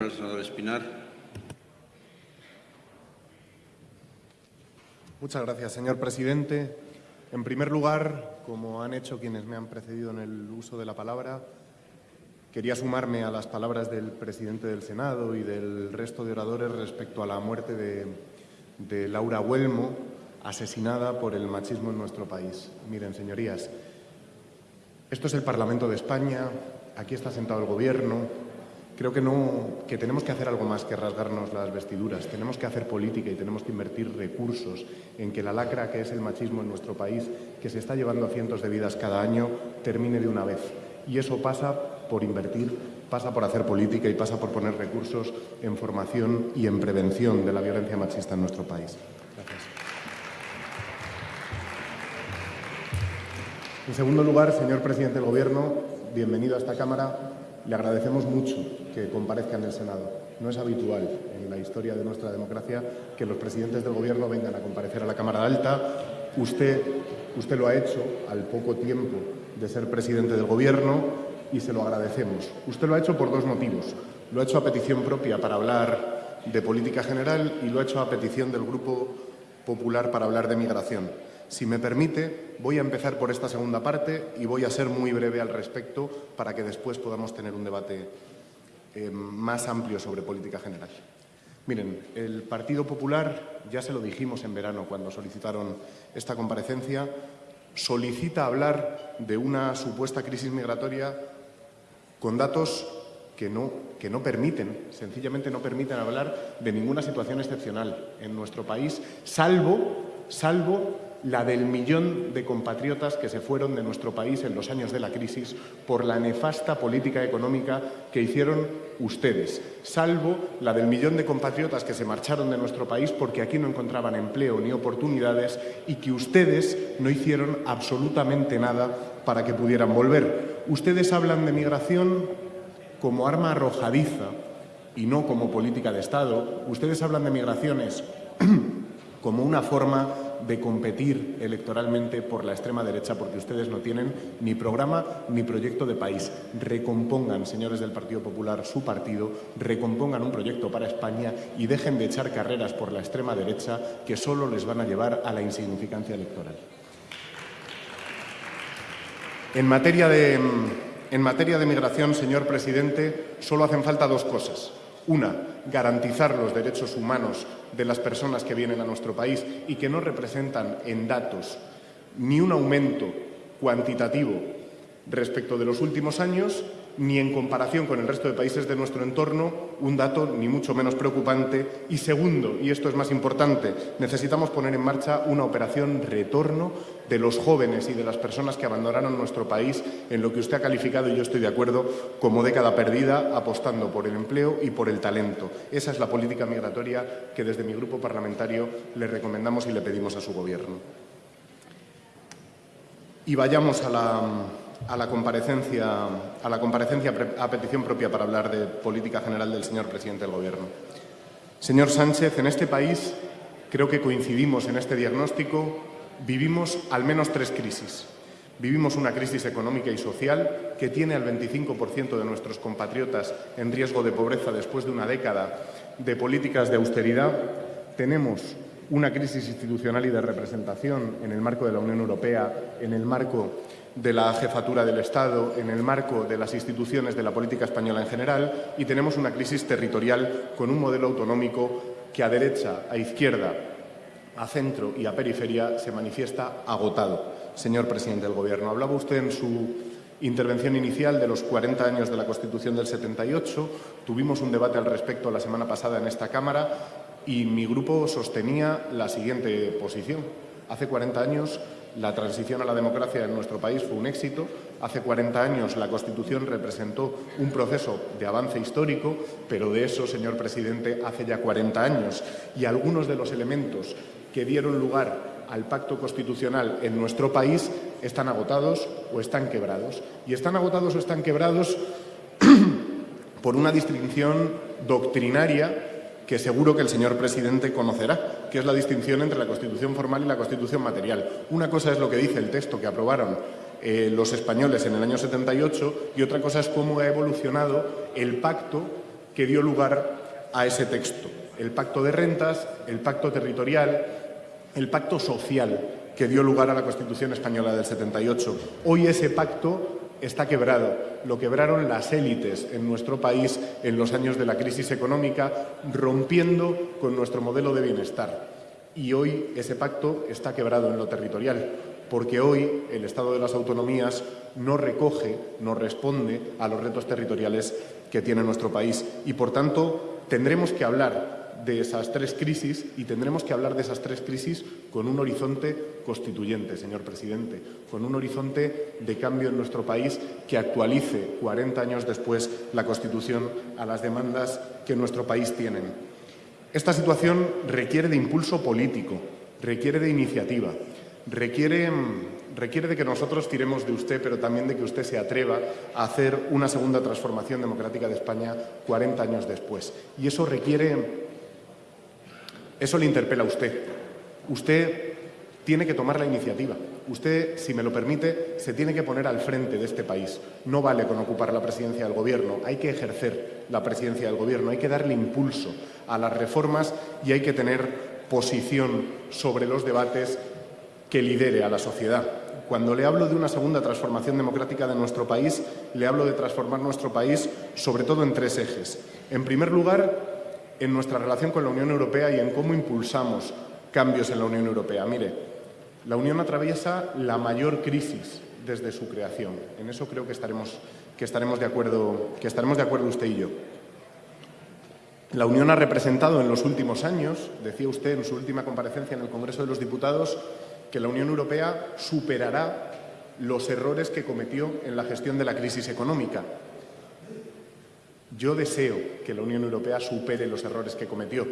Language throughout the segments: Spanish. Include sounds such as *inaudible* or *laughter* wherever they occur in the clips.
El senador Espinar. Muchas gracias, señor presidente. En primer lugar, como han hecho quienes me han precedido en el uso de la palabra, quería sumarme a las palabras del presidente del Senado y del resto de oradores respecto a la muerte de, de Laura Huelmo, asesinada por el machismo en nuestro país. Miren, señorías, esto es el Parlamento de España, aquí está sentado el Gobierno, Creo que, no, que tenemos que hacer algo más que rasgarnos las vestiduras. Tenemos que hacer política y tenemos que invertir recursos en que la lacra que es el machismo en nuestro país, que se está llevando a cientos de vidas cada año, termine de una vez. Y eso pasa por invertir, pasa por hacer política y pasa por poner recursos en formación y en prevención de la violencia machista en nuestro país. Gracias. En segundo lugar, señor presidente del Gobierno, bienvenido a esta Cámara. Le agradecemos mucho que comparezca en el Senado. No es habitual en la historia de nuestra democracia que los presidentes del Gobierno vengan a comparecer a la Cámara Alta. Usted, lo ha hecho al poco tiempo de ser presidente del Gobierno y se lo agradecemos. Usted lo ha hecho por dos motivos. Lo ha hecho a petición propia para hablar de política general y lo ha hecho a petición del Grupo Popular para hablar de migración. Si me permite, voy a empezar por esta segunda parte y voy a ser muy breve al respecto para que después podamos tener un debate eh, más amplio sobre política general. Miren, el Partido Popular, ya se lo dijimos en verano cuando solicitaron esta comparecencia, solicita hablar de una supuesta crisis migratoria con datos que no, que no permiten, sencillamente no permiten hablar de ninguna situación excepcional en nuestro país, salvo, salvo la del millón de compatriotas que se fueron de nuestro país en los años de la crisis por la nefasta política económica que hicieron ustedes, salvo la del millón de compatriotas que se marcharon de nuestro país porque aquí no encontraban empleo ni oportunidades y que ustedes no hicieron absolutamente nada para que pudieran volver. Ustedes hablan de migración como arma arrojadiza y no como política de Estado. Ustedes hablan de migraciones *clears throat* como una forma de competir electoralmente por la extrema derecha porque ustedes no tienen ni programa ni proyecto de país. Recompongan, señores del Partido Popular, su partido, recompongan un proyecto para España y dejen de echar carreras por la extrema derecha que solo les van a llevar a la insignificancia electoral. En materia de, en materia de migración, señor presidente, solo hacen falta dos cosas. Una, garantizar los derechos humanos de las personas que vienen a nuestro país y que no representan en datos ni un aumento cuantitativo respecto de los últimos años, ni en comparación con el resto de países de nuestro entorno, un dato ni mucho menos preocupante. Y segundo, y esto es más importante, necesitamos poner en marcha una operación retorno de los jóvenes y de las personas que abandonaron nuestro país en lo que usted ha calificado, y yo estoy de acuerdo, como década perdida, apostando por el empleo y por el talento. Esa es la política migratoria que desde mi grupo parlamentario le recomendamos y le pedimos a su Gobierno. Y vayamos a la, a la comparecencia, a, la comparecencia a petición propia para hablar de política general del señor presidente del Gobierno. Señor Sánchez, en este país creo que coincidimos en este diagnóstico. Vivimos al menos tres crisis. Vivimos una crisis económica y social que tiene al 25% de nuestros compatriotas en riesgo de pobreza después de una década de políticas de austeridad. Tenemos una crisis institucional y de representación en el marco de la Unión Europea, en el marco de la jefatura del Estado, en el marco de las instituciones de la política española en general, y tenemos una crisis territorial con un modelo autonómico que a derecha, a izquierda, a centro y a periferia se manifiesta agotado. Señor presidente del Gobierno, hablaba usted en su intervención inicial de los 40 años de la Constitución del 78. Tuvimos un debate al respecto la semana pasada en esta Cámara y mi grupo sostenía la siguiente posición. Hace 40 años la transición a la democracia en nuestro país fue un éxito. Hace 40 años la Constitución representó un proceso de avance histórico, pero de eso, señor presidente, hace ya 40 años. Y algunos de los elementos que dieron lugar al pacto constitucional en nuestro país están agotados o están quebrados. Y están agotados o están quebrados *clears throat* por una distinción doctrinaria que seguro que el señor presidente conocerá, que es la distinción entre la Constitución formal y la Constitución material. Una cosa es lo que dice el texto que aprobaron eh, los españoles en el año 78 y otra cosa es cómo ha evolucionado el pacto que dio lugar a ese texto. El pacto de rentas, el pacto territorial, el pacto social que dio lugar a la Constitución española del 78. Hoy ese pacto está quebrado. Lo quebraron las élites en nuestro país en los años de la crisis económica, rompiendo con nuestro modelo de bienestar. Y hoy ese pacto está quebrado en lo territorial, porque hoy el Estado de las Autonomías no recoge, no responde a los retos territoriales que tiene nuestro país. Y, por tanto, tendremos que hablar de esas tres crisis y tendremos que hablar de esas tres crisis con un horizonte constituyente, señor presidente, con un horizonte de cambio en nuestro país que actualice 40 años después la Constitución a las demandas que nuestro país tiene. Esta situación requiere de impulso político, requiere de iniciativa, requiere, requiere de que nosotros tiremos de usted, pero también de que usted se atreva a hacer una segunda transformación democrática de España 40 años después. Y eso requiere eso le interpela a usted. Usted tiene que tomar la iniciativa. Usted, si me lo permite, se tiene que poner al frente de este país. No vale con ocupar la presidencia del Gobierno, hay que ejercer la presidencia del Gobierno, hay que darle impulso a las reformas y hay que tener posición sobre los debates que lidere a la sociedad. Cuando le hablo de una segunda transformación democrática de nuestro país, le hablo de transformar nuestro país sobre todo en tres ejes. En primer lugar, en nuestra relación con la Unión Europea y en cómo impulsamos cambios en la Unión Europea. Mire, la Unión atraviesa la mayor crisis desde su creación. En eso creo que estaremos, que estaremos, de, acuerdo, que estaremos de acuerdo usted y yo. La Unión ha representado en los últimos años, decía usted en su última comparecencia en el Congreso de los Diputados, que la Unión Europea superará los errores que cometió en la gestión de la crisis económica. Yo deseo que la Unión Europea supere los errores que cometió,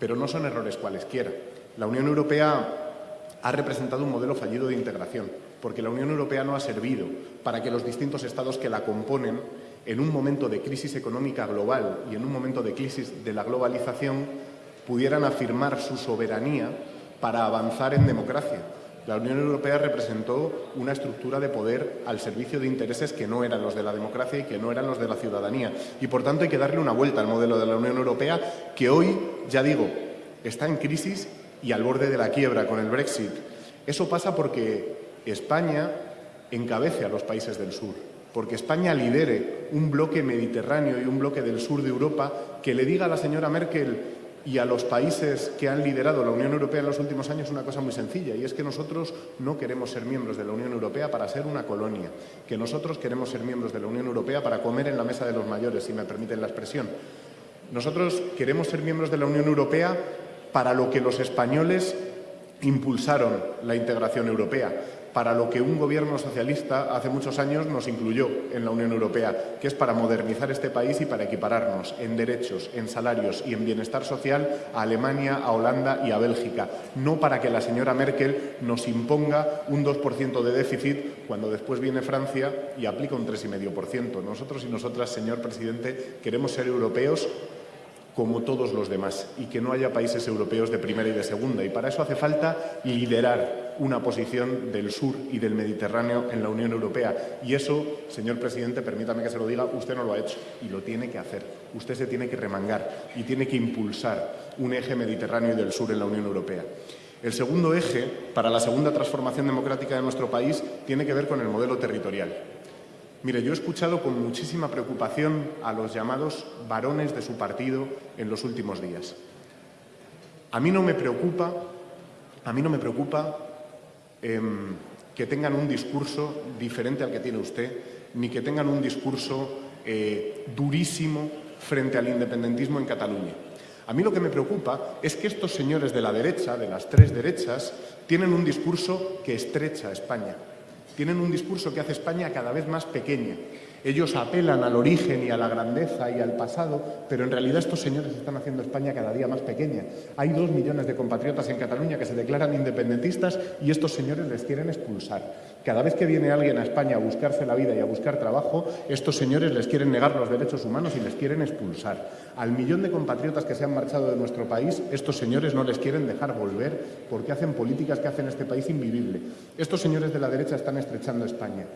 pero no son errores cualesquiera. La Unión Europea ha representado un modelo fallido de integración, porque la Unión Europea no ha servido para que los distintos estados que la componen, en un momento de crisis económica global y en un momento de crisis de la globalización, pudieran afirmar su soberanía para avanzar en democracia, la Unión Europea representó una estructura de poder al servicio de intereses que no eran los de la democracia y que no eran los de la ciudadanía. Y, por tanto, hay que darle una vuelta al modelo de la Unión Europea, que hoy, ya digo, está en crisis y al borde de la quiebra con el Brexit. Eso pasa porque España encabece a los países del sur, porque España lidere un bloque mediterráneo y un bloque del sur de Europa que le diga a la señora Merkel y a los países que han liderado la Unión Europea en los últimos años una cosa muy sencilla, y es que nosotros no queremos ser miembros de la Unión Europea para ser una colonia, que nosotros queremos ser miembros de la Unión Europea para comer en la mesa de los mayores, si me permiten la expresión. Nosotros queremos ser miembros de la Unión Europea para lo que los españoles impulsaron la integración europea, para lo que un gobierno socialista hace muchos años nos incluyó en la Unión Europea, que es para modernizar este país y para equipararnos en derechos, en salarios y en bienestar social a Alemania, a Holanda y a Bélgica, no para que la señora Merkel nos imponga un 2% de déficit cuando después viene Francia y aplica un 3,5%. Nosotros y nosotras, señor presidente, queremos ser europeos como todos los demás y que no haya países europeos de primera y de segunda. Y para eso hace falta liderar una posición del sur y del Mediterráneo en la Unión Europea. Y eso, señor presidente, permítame que se lo diga, usted no lo ha hecho y lo tiene que hacer. Usted se tiene que remangar y tiene que impulsar un eje mediterráneo y del sur en la Unión Europea. El segundo eje, para la segunda transformación democrática de nuestro país, tiene que ver con el modelo territorial. Mire, yo he escuchado con muchísima preocupación a los llamados varones de su partido en los últimos días. A mí no me preocupa, a mí no me preocupa em, que tengan un discurso diferente al que tiene usted, ni que tengan un discurso eh, durísimo frente al independentismo en Cataluña. A mí lo que me preocupa es que estos señores de la derecha, de las tres derechas, tienen un discurso que estrecha a España, tienen un discurso que hace España cada vez más pequeña. Ellos apelan al origen y a la grandeza y al pasado, pero en realidad estos señores están haciendo España cada día más pequeña. Hay dos millones de compatriotas en Cataluña que se declaran independentistas y estos señores les quieren expulsar. Cada vez que viene alguien a España a buscarse la vida y a buscar trabajo, estos señores les quieren negar los derechos humanos y les quieren expulsar. Al millón de compatriotas que se han marchado de nuestro país, estos señores no les quieren dejar volver porque hacen políticas que hacen este país invivible. Estos señores de la derecha están estrechando España.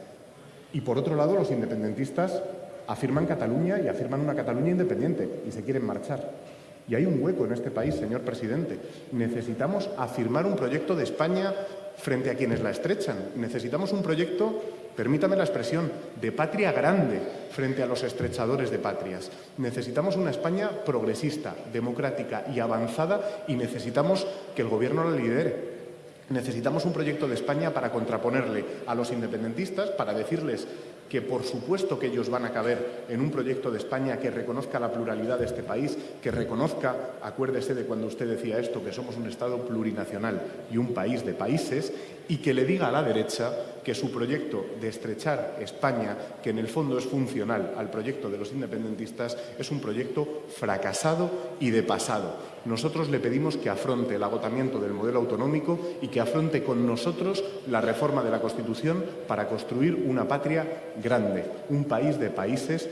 Y por otro lado, los independentistas afirman Cataluña y afirman una Cataluña independiente y se quieren marchar. Y hay un hueco en este país, señor presidente. Necesitamos afirmar un proyecto de España frente a quienes la estrechan. Necesitamos un proyecto, permítame la expresión, de patria grande frente a los estrechadores de patrias. Necesitamos una España progresista, democrática y avanzada y necesitamos que el Gobierno la lidere. Necesitamos un proyecto de España para contraponerle a los independentistas, para decirles que por supuesto que ellos van a caber en un proyecto de España que reconozca la pluralidad de este país, que reconozca, acuérdese de cuando usted decía esto, que somos un Estado plurinacional y un país de países, y que le diga a la derecha que su proyecto de estrechar España, que en el fondo es funcional al proyecto de los independentistas, es un proyecto fracasado y de pasado. Nosotros le pedimos que afronte el agotamiento del modelo autonómico y que afronte con nosotros la reforma de la Constitución para construir una patria grande, un país de países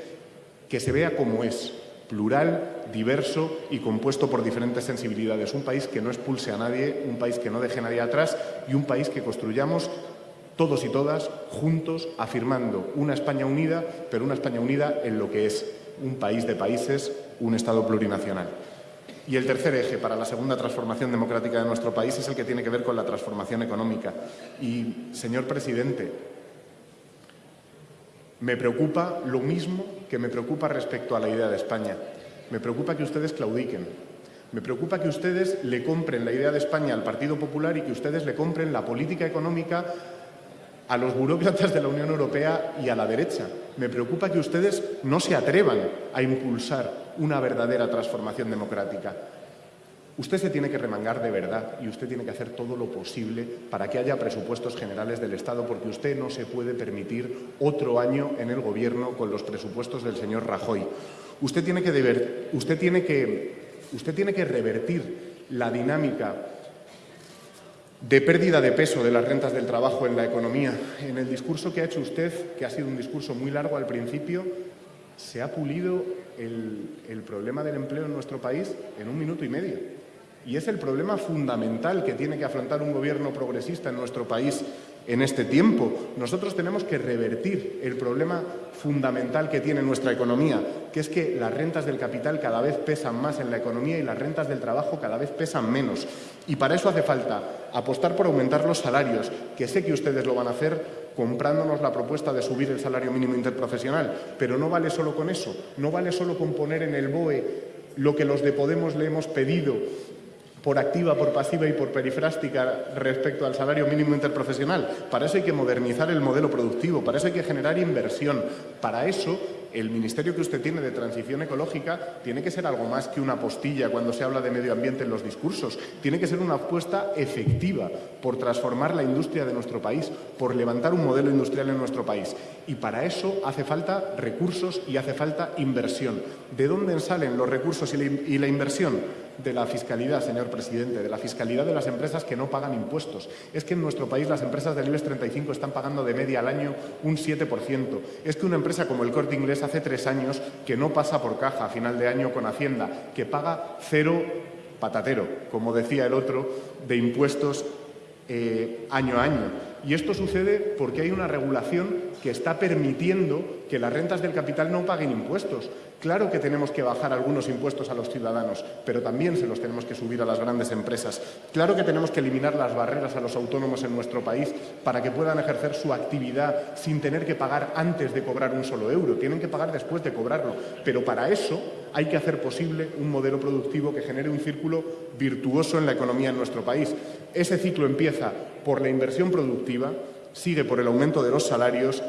que se vea como es, plural, diverso y compuesto por diferentes sensibilidades. Un país que no expulse a nadie, un país que no deje a nadie atrás y un país que construyamos todos y todas juntos, afirmando una España unida, pero una España unida en lo que es un país de países, un Estado plurinacional. Y el tercer eje para la segunda transformación democrática de nuestro país es el que tiene que ver con la transformación económica. Y, señor presidente, me preocupa lo mismo que me preocupa respecto a la idea de España. Me preocupa que ustedes claudiquen. Me preocupa que ustedes le compren la idea de España al Partido Popular y que ustedes le compren la política económica a los burócratas de la Unión Europea y a la derecha. Me preocupa que ustedes no se atrevan a impulsar una verdadera transformación democrática. Usted se tiene que remangar de verdad y usted tiene que hacer todo lo posible para que haya presupuestos generales del Estado, porque usted no se puede permitir otro año en el Gobierno con los presupuestos del señor Rajoy. Usted tiene que, usted usted tiene que revertir la dinámica de pérdida de peso de las rentas del trabajo en la economía. En el discurso que ha hecho usted, que ha sido un discurso muy largo al principio, se ha pulido el problema del empleo en nuestro país en un minuto y medio. Y es el problema fundamental que tiene que afrontar un gobierno progresista en nuestro país en este tiempo. Nosotros tenemos que revertir el problema fundamental que tiene nuestra economía, que es que las rentas del capital cada vez pesan más en la economía y las rentas del trabajo cada vez pesan menos. Y para eso hace falta apostar por aumentar los salarios, que sé que ustedes lo van a hacer comprándonos la propuesta de subir el salario mínimo interprofesional, pero no vale solo con eso, no vale solo con poner en el BOE lo que los de Podemos le hemos pedido por activa, por pasiva y por perifrástica respecto al salario mínimo interprofesional. Para eso hay que modernizar el modelo productivo, para eso hay que generar inversión. Para eso el ministerio que usted tiene de transición ecológica tiene que ser algo más que una postilla cuando se habla de medio ambiente en los discursos. Tiene que ser una apuesta efectiva por transformar la industria de nuestro país, por levantar un modelo industrial en nuestro país. Y para eso hace falta recursos y hace falta inversión. ¿De dónde salen los recursos y la inversión? De la fiscalidad, señor presidente, de la fiscalidad de las empresas que no pagan impuestos. Es que en nuestro país las empresas del IBEX 35 están pagando de media al año un 7%. Es que una empresa como el Corte Inglés hace tres años que no pasa por caja a final de año con Hacienda, que paga cero patatero, como decía el otro, de impuestos eh, año a año. Y esto sucede porque hay una regulación que está permitiendo que las rentas del capital no paguen impuestos. Claro que tenemos que bajar algunos impuestos a los ciudadanos, pero también se los tenemos que subir a las grandes empresas. Claro que tenemos que eliminar las barreras a los autónomos en nuestro país para que puedan ejercer su actividad sin tener que pagar antes de cobrar un solo euro. Tienen que pagar después de cobrarlo. Pero para eso hay que hacer posible un modelo productivo que genere un círculo virtuoso en la economía en nuestro país. Ese ciclo empieza por la inversión productiva, sigue por el aumento de los salarios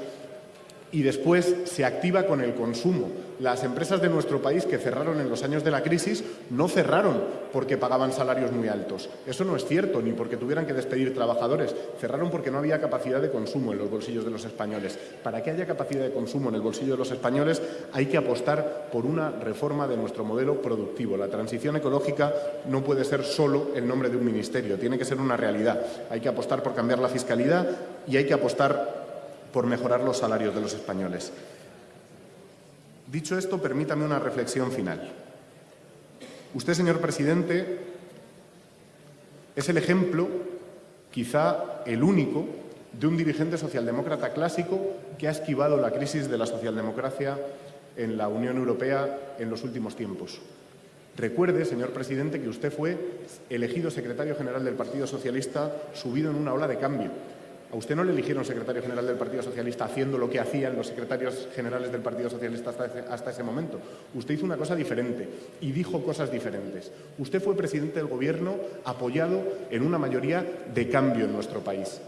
y después se activa con el consumo. Las empresas de nuestro país que cerraron en los años de la crisis no cerraron porque pagaban salarios muy altos. Eso no es cierto, ni porque tuvieran que despedir trabajadores. Cerraron porque no había capacidad de consumo en los bolsillos de los españoles. Para que haya capacidad de consumo en el bolsillo de los españoles hay que apostar por una reforma de nuestro modelo productivo. La transición ecológica no puede ser solo el nombre de un ministerio, tiene que ser una realidad. Hay que apostar por cambiar la fiscalidad y hay que apostar por mejorar los salarios de los españoles. Dicho esto, permítame una reflexión final. Usted, señor presidente, es el ejemplo, quizá el único, de un dirigente socialdemócrata clásico que ha esquivado la crisis de la socialdemocracia en la Unión Europea en los últimos tiempos. Recuerde, señor presidente, que usted fue elegido secretario general del Partido Socialista subido en una ola de cambio. A usted no le eligieron secretario general del Partido Socialista haciendo lo que hacían los secretarios generales del Partido Socialista hasta ese, hasta ese, momento. Usted hizo una cosa diferente y dijo cosas diferentes. Usted fue presidente del Gobierno apoyado en una mayoría de cambio en nuestro país.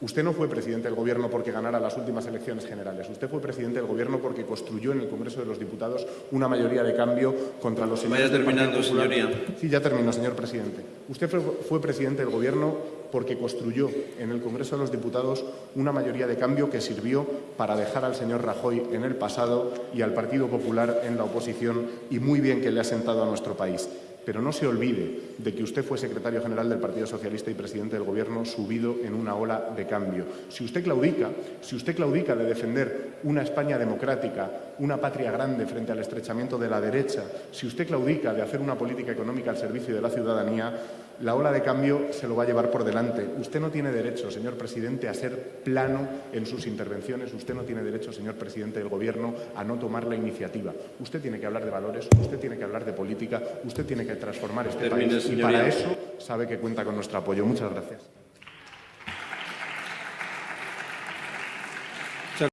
Usted no fue presidente del Gobierno porque ganara las últimas elecciones generales. Usted fue presidente del Gobierno porque construyó en el Congreso de los Diputados una mayoría de cambio contra los Vaya terminando, señoría. Sí, ya termino, señor presidente. Usted fue, fue presidente del Gobierno porque construyó en el Congreso de los Diputados una mayoría de cambio que sirvió para dejar al señor Rajoy en el pasado y al Partido Popular en la oposición y muy bien que le ha sentado a nuestro país. Pero no se olvide de que usted fue secretario general del Partido Socialista y presidente del Gobierno subido en una ola de cambio. Si usted claudica, si usted claudica de defender una España democrática, una patria grande frente al estrechamiento de la derecha, si usted claudica de hacer una política económica al servicio de la ciudadanía, la ola de cambio se lo va a llevar por delante. Usted no tiene derecho, señor presidente, a ser plano en sus intervenciones. Usted no tiene derecho, señor presidente del Gobierno, a no tomar la iniciativa. Usted tiene que hablar de valores, usted tiene que hablar de política, usted tiene que transformar este Termine, país y para eso sabe que cuenta con nuestro apoyo. Muchas gracias.